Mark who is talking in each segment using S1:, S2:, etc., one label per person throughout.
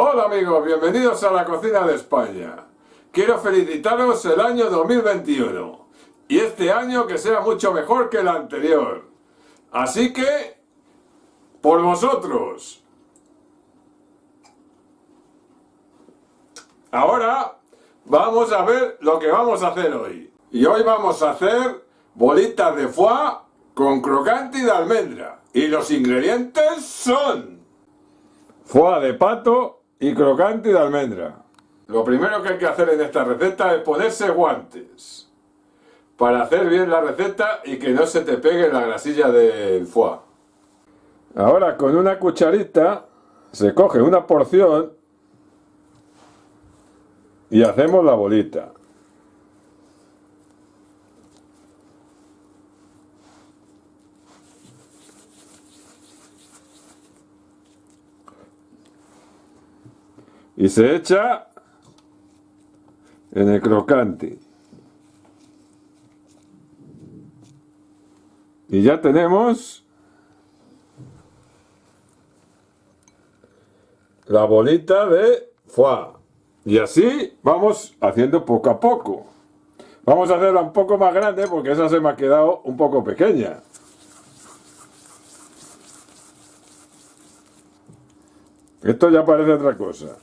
S1: Hola amigos, bienvenidos a la cocina de España. Quiero felicitaros el año 2021 y este año que sea mucho mejor que el anterior. Así que, por vosotros. Ahora vamos a ver lo que vamos a hacer hoy. Y hoy vamos a hacer bolitas de foie con crocante de almendra. Y los ingredientes son foie de pato y crocante de almendra. Lo primero que hay que hacer en esta receta es ponerse guantes para hacer bien la receta y que no se te pegue la grasilla del foie. Ahora con una cucharita se coge una porción y hacemos la bolita. Y se echa en el crocante. Y ya tenemos la bolita de foie. Y así vamos haciendo poco a poco. Vamos a hacerla un poco más grande porque esa se me ha quedado un poco pequeña. Esto ya parece otra cosa.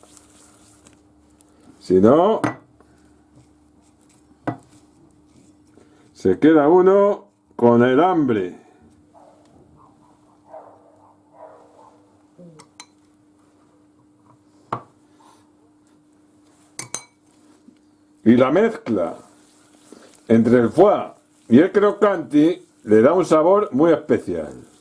S1: Si no, se queda uno con el hambre. Y la mezcla entre el foie y el crocante le da un sabor muy especial.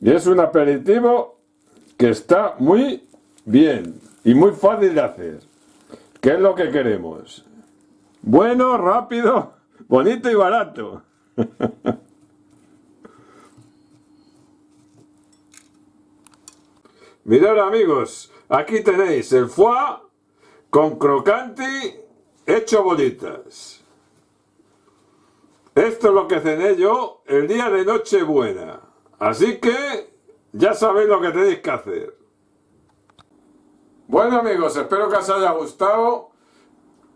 S1: Y es un aperitivo que está muy bien y muy fácil de hacer. ¿Qué es lo que queremos? Bueno, rápido, bonito y barato. Mirad amigos, aquí tenéis el foie con crocante hecho bolitas. Esto es lo que cené yo el día de Nochebuena. Así que ya sabéis lo que tenéis que hacer. Bueno amigos, espero que os haya gustado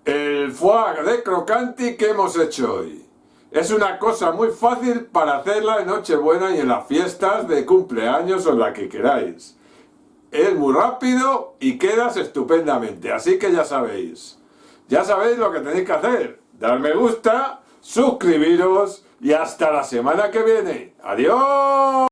S1: el foie de crocanti que hemos hecho hoy. Es una cosa muy fácil para hacerla en Nochebuena y en las fiestas de cumpleaños o en la que queráis. Es muy rápido y quedas estupendamente, así que ya sabéis. Ya sabéis lo que tenéis que hacer. Dar me gusta, suscribiros y hasta la semana que viene. ¡Adiós!